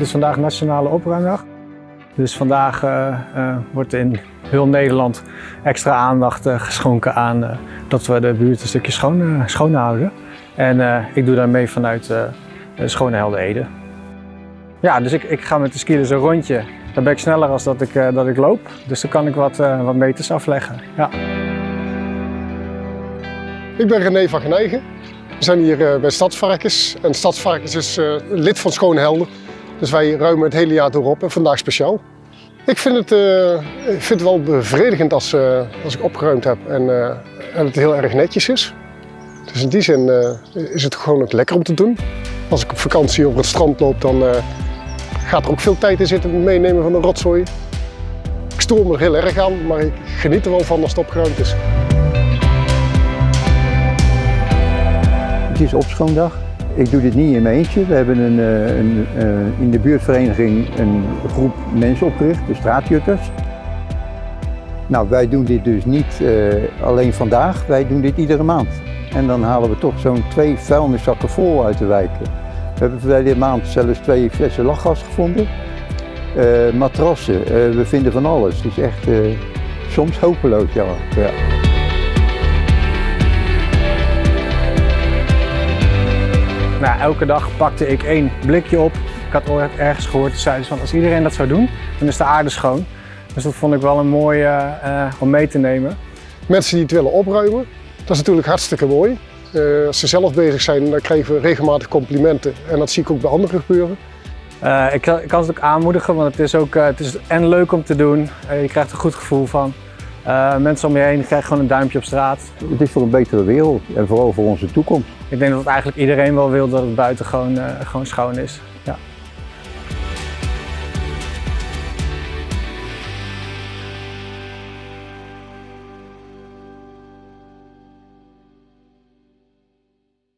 Het is vandaag Nationale Opruimdag. Dus vandaag uh, uh, wordt in heel Nederland extra aandacht uh, geschonken aan dat we de buurt een stukje schoon, houden. En ik doe daarmee vanuit de Schone Helden Ede. Ja, dus ik, ik ga met de ski dus een rondje. Dan ben ik sneller als dat ik, dat ik loop. Dus dan kan ik wat, wat meters afleggen. Ja. Ik ben René van Genijgen. We zijn hier bij Stadsvarkens. En Stadsvarkens is lid van Schone Helden. Dus wij ruimen het hele jaar door op en vandaag speciaal. Ik vind het, uh, ik vind het wel bevredigend als, uh, als ik opgeruimd heb en, uh, en het heel erg netjes is. Dus in die zin is het gewoon ook lekker om te doen. Als ik op vakantie over het strand loop, dan gaat er ook veel tijd in zitten met meenemen van de rotzooi. Ik stoor me er heel erg aan, maar ik geniet er wel van als het opgeruimd is. Het is opschoondag. Ik doe dit niet in mijn eentje. We hebben een, een, een, in de buurtvereniging een groep mensen opgericht, de straatjutters. Nou, wij doen dit dus niet uh, alleen vandaag, wij doen dit iedere maand. En dan halen we toch zo'n twee vuilniszakken vol uit de wijk. We hebben verleden maand zelfs twee flessen lachgas gevonden. Uh, matrassen, we vinden van alles. Het is echt soms hopeloos, ja. ja. Nou, elke dag pakte ik één blikje op. Ik had ooit ergens gehoord, zeiden van als iedereen dat zou doen, dan is de aarde schoon. Dus dat vond ik wel een mooie uh, om mee te nemen. Mensen die het willen opruimen, dat is natuurlijk hartstikke mooi. Uh, als ze zelf bezig zijn, dan krijgen we regelmatig complimenten. En dat zie ik ook bij anderen gebeuren. Uh, ik, ik, kan het ook aanmoedigen, want het is ook het is en leuk om te doen. je krijgt een goed gevoel van. Uh, mensen om je heen krijgen gewoon een duimpje op straat. Het is voor een betere wereld en vooral voor onze toekomst. Ik denk dat eigenlijk iedereen wel wil dat het buiten gewoon, uh, gewoon schoon is. Ja.